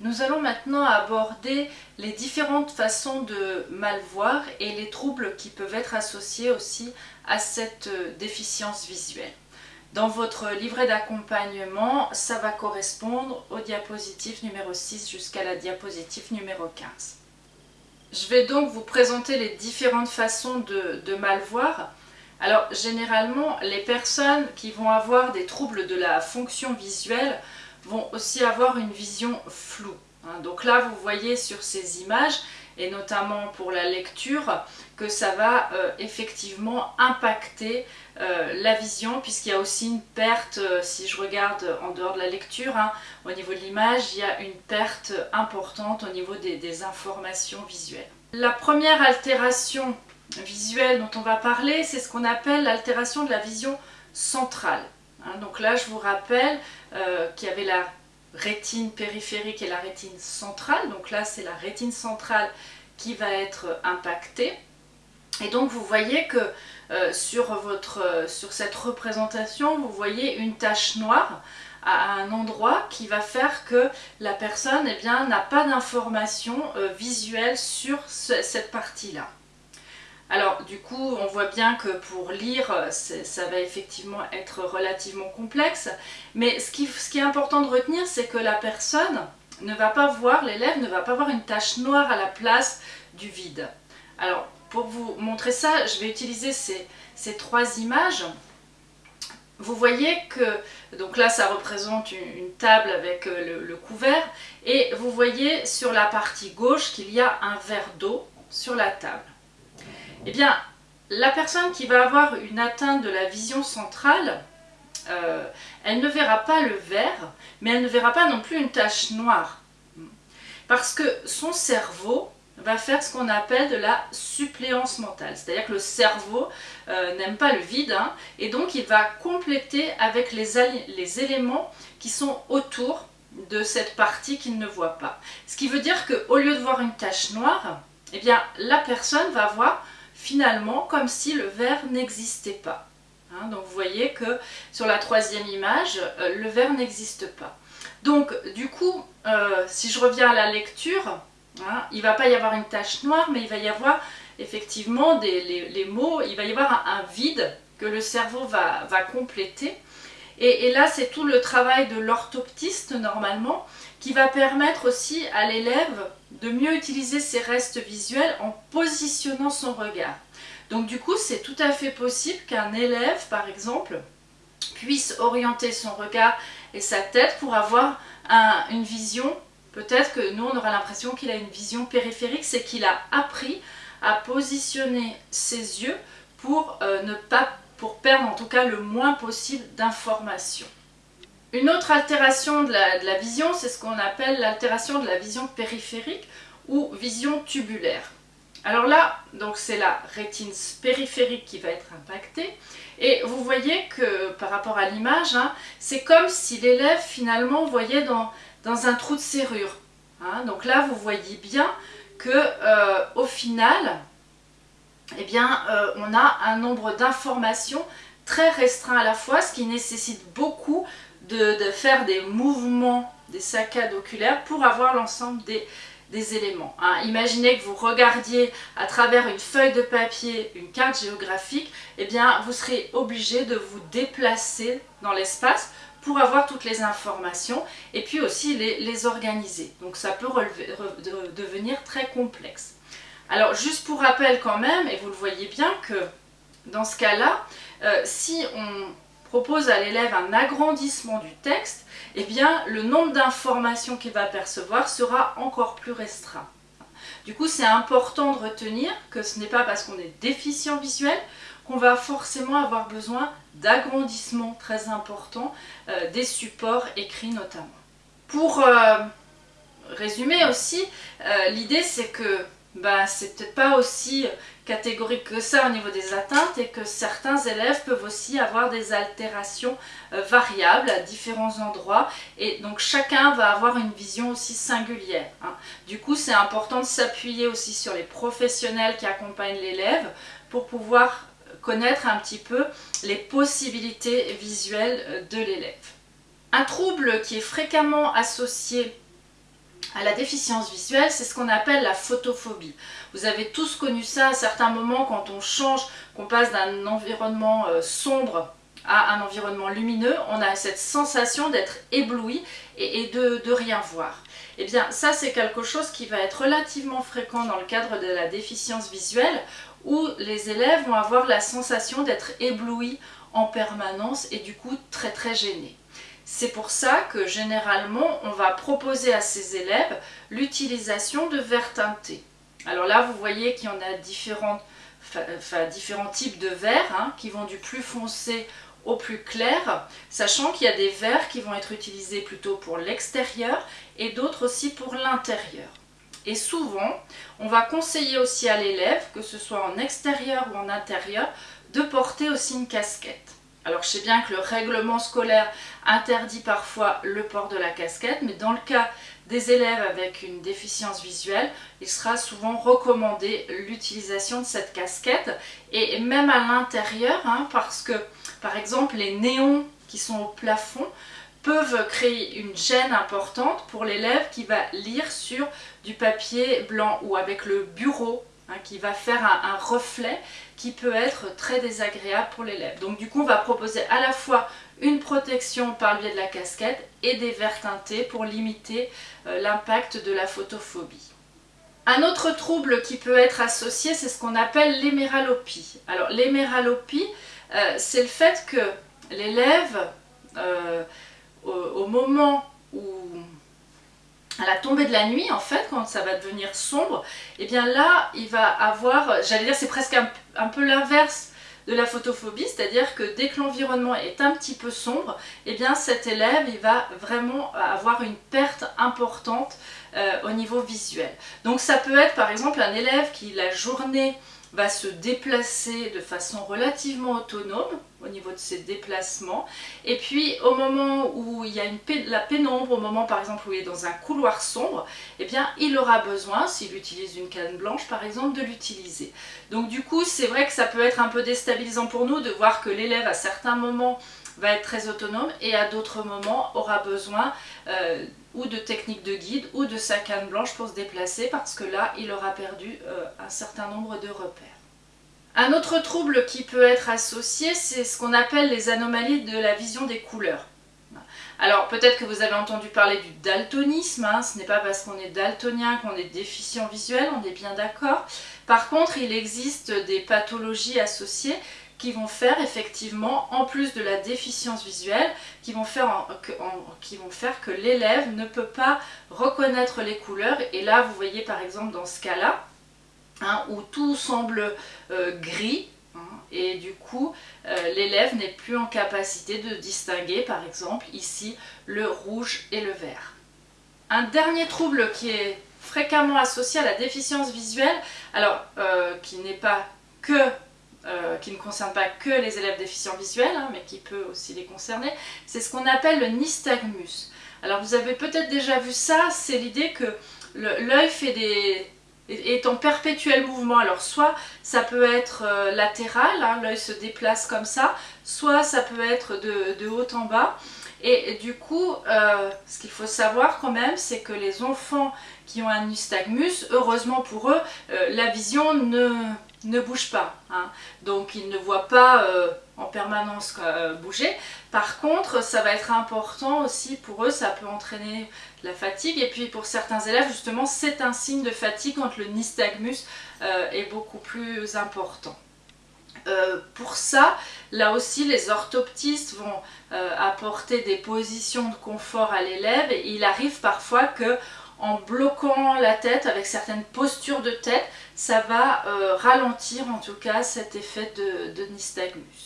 Nous allons maintenant aborder les différentes façons de mal voir et les troubles qui peuvent être associés aussi à cette euh, déficience visuelle. Dans votre livret d'accompagnement, ça va correspondre au diapositive numéro 6 jusqu'à la diapositive numéro 15. Je vais donc vous présenter les différentes façons de, de mal voir. Alors généralement, les personnes qui vont avoir des troubles de la fonction visuelle vont aussi avoir une vision floue. Hein. Donc là, vous voyez sur ces images, et notamment pour la lecture, que ça va euh, effectivement impacter euh, la vision, puisqu'il y a aussi une perte, euh, si je regarde en dehors de la lecture, hein, au niveau de l'image, il y a une perte importante au niveau des informations visuelles. La première altération visuelle dont on va parler, c'est ce qu'on appelle l'altération de la vision centrale. Hein, donc là, je vous rappelle euh, qu'il y avait la rétine périphérique et la rétine centrale. Donc là, c'est la rétine centrale qui va être impactée. Et donc, vous voyez que euh, sur, votre, sur cette représentation, vous voyez une tache noire à un endroit qui va faire que la personne eh n'a pas d'information euh, visuelle sur cette partie-là. Alors du coup, on voit bien que pour lire, ça va effectivement être relativement complexe, mais ce qui, est important de retenir, c'est que la personne ne va pas voir, l'élève ne va pas voir une tache noire à la place du vide. Alors pour vous montrer ça, je vais utiliser ces, trois images. Vous voyez que, donc là ça représente une, table avec euh, le couvert, et vous voyez sur la partie gauche qu'il y a un verre d'eau sur la table. Eh bien, la personne qui va avoir une atteinte de la vision centrale, euh, elle ne verra pas le vert, mais elle ne verra pas non plus une tache noire. Parce que son cerveau va faire ce qu'on appelle de la suppléance mentale. C'est-à-dire que le cerveau euh, n'aime pas le vide, hein, et donc il va compléter avec les, les éléments qui sont autour de cette partie qu'il ne voit pas. Ce qui veut dire qu'au lieu de voir une tache noire, eh bien, la personne va voir finalement comme si le verre n'existait pas. Hein, donc vous voyez que sur la troisième image, euh, le verre n'existe pas. Donc du coup, euh, si je reviens à la lecture, hein, il ne va pas y avoir une tache noire, mais il va y avoir effectivement les, mots, il va y avoir un, vide que le cerveau va, compléter. Et là, c'est tout le travail de l'orthoptiste normalement qui va permettre aussi à l'élève de mieux utiliser ses restes visuels en positionnant son regard. Donc du coup, c'est tout à fait possible qu'un élève, par exemple, puisse orienter son regard et sa tête pour avoir une vision, peut-être que nous on aura l'impression qu'il a une vision périphérique, c'est qu'il a appris à positionner ses yeux pour euh, ne pas pour perdre en tout cas le moins possible d'informations. Une autre altération de la, vision, c'est ce qu'on appelle l'altération de la vision périphérique ou vision tubulaire. Alors là, donc c'est la rétine périphérique qui va être impactée. Et vous voyez que par rapport à l'image, hein, c'est comme si l'élève finalement voyait dans, un trou de serrure. Hein. Donc là, vous voyez bien que euh, au final, eh bien, euh, on a un nombre d'informations très restreint à la fois, ce qui nécessite beaucoup de, faire des mouvements, des saccades oculaires pour avoir l'ensemble des, éléments. Hein. Imaginez que vous regardiez à travers une feuille de papier une carte géographique, eh bien vous serez obligé de vous déplacer dans l'espace pour avoir toutes les informations et puis aussi les, organiser. Donc ça peut devenir très complexe. Alors juste pour rappel quand même, et vous le voyez bien que dans ce cas-là, euh, si on propose à l'élève un agrandissement du texte, eh bien le nombre d'informations qu'il va percevoir sera encore plus restreint. Du coup, c'est important de retenir que ce n'est pas parce qu'on est déficient visuel qu'on va forcément avoir besoin d'agrandissement très important euh, des supports écrits notamment. Pour euh, résumer aussi, euh, l'idée c'est que bah, c'est peut-être pas aussi catégorique que ça au niveau des atteintes et que certains élèves peuvent aussi avoir des altérations euh, variables à différents endroits et donc chacun va avoir une vision aussi singulière. Hein. Du coup c'est important de s'appuyer aussi sur les professionnels qui accompagnent l'élève pour pouvoir connaître un petit peu les possibilités visuelles euh, de l'élève. Un trouble qui est fréquemment associé à la déficience visuelle, c'est ce qu'on appelle la photophobie. Vous avez tous connu ça à certains moments quand on change, qu'on passe d'un environnement euh, sombre à un environnement lumineux, on a cette sensation d'être ébloui et, de, rien voir. Et eh bien ça c'est quelque chose qui va être relativement fréquent dans le cadre de la déficience visuelle où les élèves vont avoir la sensation d'être éblouis en permanence et du coup très très gênés. C'est pour ça que généralement on va proposer à ces élèves l'utilisation de verres teintés. Alors là vous voyez qu'il y en a différents, types de verres hein, qui vont du plus foncé au plus clair, sachant qu'il y a des verres qui vont être utilisés plutôt pour l'extérieur et d'autres aussi pour l'intérieur. Et souvent, on va conseiller aussi à l'élève, que ce soit en extérieur ou en intérieur, de porter aussi une casquette. Alors je sais bien que le règlement scolaire interdit parfois le port de la casquette, mais dans le cas des élèves avec une déficience visuelle, il sera souvent recommandé l'utilisation de cette casquette, et même à l'intérieur, hein, parce que par exemple les néons qui sont au plafond peuvent créer une gêne importante pour l'élève qui va lire sur du papier blanc ou avec le bureau Hein, qui va faire un, reflet qui peut être très désagréable pour l'élève. Donc du coup, on va proposer à la fois une protection par le biais de la casquette et des verres teintés pour limiter euh, l'impact de la photophobie. Un autre trouble qui peut être associé, c'est ce qu'on appelle l'héméralopie. Alors l'héméralopie, euh, c'est le fait que l'élève, euh, au moment où à la tombée de la nuit, en fait, quand ça va devenir sombre, et eh bien là, il va avoir, j'allais dire, c'est presque un, peu l'inverse de la photophobie, c'est-à-dire que dès que l'environnement est un petit peu sombre, et eh bien cet élève, il va vraiment avoir une perte importante euh, au niveau visuel. Donc ça peut être par exemple un élève qui, la journée, va se déplacer de façon relativement autonome au niveau de ses déplacements. Et puis au moment où il y a la pénombre, au moment par exemple où il est dans un couloir sombre, eh bien il aura besoin, s'il utilise une canne blanche par exemple, de l'utiliser. Donc du coup c'est vrai que ça peut être un peu déstabilisant pour nous de voir que l'élève à certains moments va être très autonome et à d'autres moments aura besoin euh, ou de techniques de guide ou de sa canne blanche pour se déplacer parce que là il aura perdu euh, un certain nombre de repères. Un autre trouble qui peut être associé c'est ce qu'on appelle les anomalies de la vision des couleurs. Alors peut-être que vous avez entendu parler du daltonisme, hein. ce n'est pas parce qu'on est daltonien qu'on est déficient visuel, on est bien d'accord. Par contre il existe des pathologies associées qui vont faire effectivement, en plus de la déficience visuelle, qui vont faire, que, l'élève ne peut pas reconnaître les couleurs. Et là, vous voyez par exemple dans ce cas-là, hein, où tout semble euh, gris, hein, et du coup, euh, l'élève n'est plus en capacité de distinguer, par exemple, ici, le rouge et le vert. Un dernier trouble qui est fréquemment associé à la déficience visuelle, alors euh, qui n'est pas que euh, qui ne concerne pas que les élèves déficients visuels, hein, mais qui peut aussi les concerner, c'est ce qu'on appelle le nystagmus. Alors vous avez peut-être déjà vu ça, c'est l'idée que l'œil fait des est en perpétuel mouvement. Alors soit ça peut être euh, latéral, hein, l'œil se déplace comme ça, soit ça peut être de, haut en bas. Et, du coup, euh, ce qu'il faut savoir quand même, c'est que les enfants qui ont un nystagmus, heureusement pour eux, la vision ne, ne bouge pas. Hein. Donc ils ne voient pas euh, en permanence euh, bouger. Par contre, ça va être important aussi pour eux, ça peut entraîner la fatigue. Et puis pour certains élèves, justement, c'est un signe de fatigue quand le nystagmus euh, est beaucoup plus important. pour ça, là aussi, les orthoptistes vont apporter des positions de confort à l'élève il arrive parfois que en bloquant la tête avec certaines postures de tête, ça va euh, ralentir en tout cas cet effet de, de nystagmus.